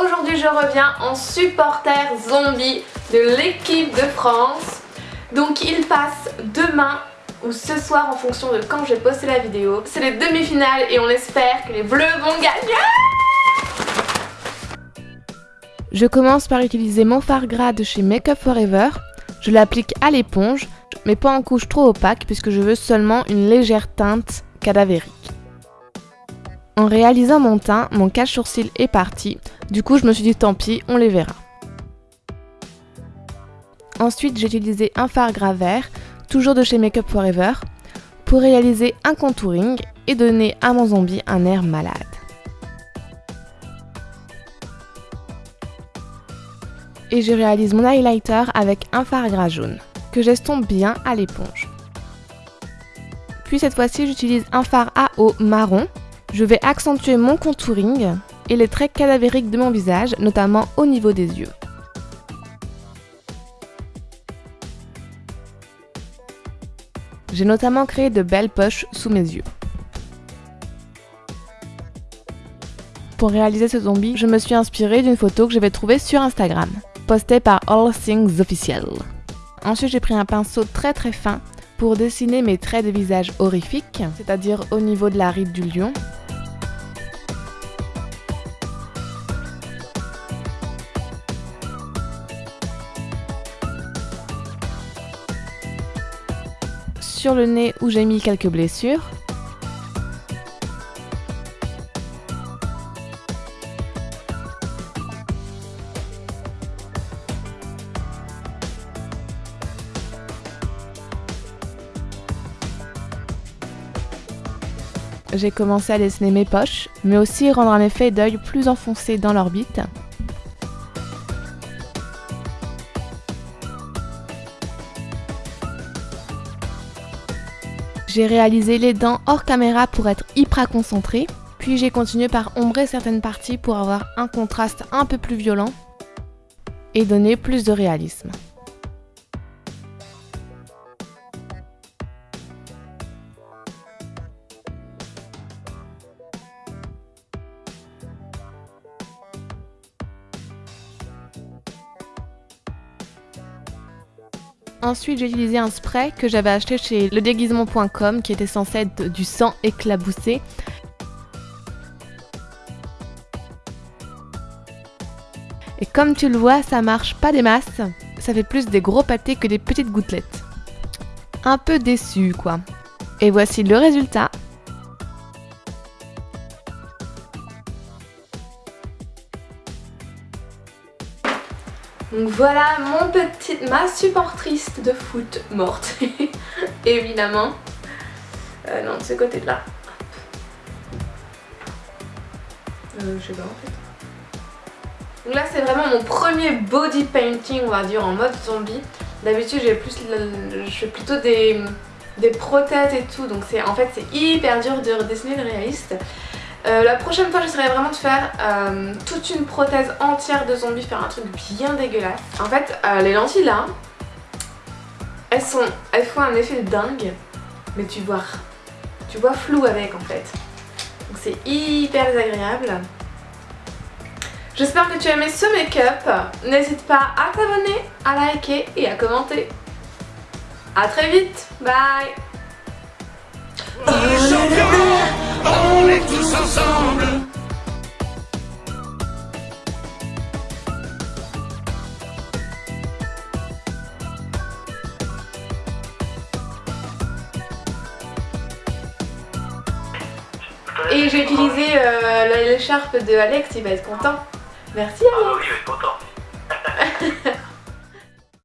aujourd'hui je reviens en supporter zombie de l'équipe de France. Donc il passe demain ou ce soir en fonction de quand j'ai posté la vidéo. C'est les demi-finales et on espère que les bleus vont gagner Je commence par utiliser mon fard gras de chez Makeup Forever. Je l'applique à l'éponge, mais pas en couche trop opaque puisque je veux seulement une légère teinte cadavérique. En réalisant mon teint, mon cache-sourcil est parti, du coup je me suis dit tant pis, on les verra. Ensuite j'ai utilisé un fard gras vert, toujours de chez Makeup Forever, pour réaliser un contouring et donner à mon zombie un air malade. Et je réalise mon highlighter avec un fard gras jaune, que j'estompe bien à l'éponge. Puis cette fois-ci j'utilise un fard à eau marron je vais accentuer mon contouring et les traits cadavériques de mon visage, notamment au niveau des yeux. J'ai notamment créé de belles poches sous mes yeux. Pour réaliser ce zombie, je me suis inspirée d'une photo que j'avais trouvée sur Instagram, postée par All Things Official. Ensuite, j'ai pris un pinceau très très fin pour dessiner mes traits de visage horrifiques, c'est-à-dire au niveau de la ride du lion, sur le nez où j'ai mis quelques blessures. J'ai commencé à dessiner mes poches, mais aussi rendre un effet d'œil plus enfoncé dans l'orbite. J'ai réalisé les dents hors caméra pour être hyper concentrée, puis j'ai continué par ombrer certaines parties pour avoir un contraste un peu plus violent et donner plus de réalisme. Ensuite, j'ai utilisé un spray que j'avais acheté chez ledéguisement.com qui était censé être du sang éclaboussé. Et comme tu le vois, ça marche pas des masses. Ça fait plus des gros pâtés que des petites gouttelettes. Un peu déçu quoi. Et voici le résultat. Donc voilà mon petit, ma supportrice de foot morte, évidemment. Euh, non, de ce côté-là. Euh, je sais pas en fait. Donc là c'est vraiment mon premier body painting on va dire en mode zombie. D'habitude j'ai plus je fais plutôt des, des prothèses et tout donc c'est en fait c'est hyper dur de redessiner le réaliste. Euh, la prochaine fois j'essaierai vraiment de faire euh, toute une prothèse entière de zombie, faire un truc bien dégueulasse. En fait euh, les lentilles là, elles, sont, elles font un effet dingue, mais tu vois, tu vois flou avec en fait. Donc c'est hyper désagréable. J'espère que tu as aimé ce make-up. N'hésite pas à t'abonner, à liker et à commenter. A très vite, bye tous ensemble. Et j'ai utilisé euh, l'écharpe de Alex, il va être content. Merci Alex. Ah oui, il va être content.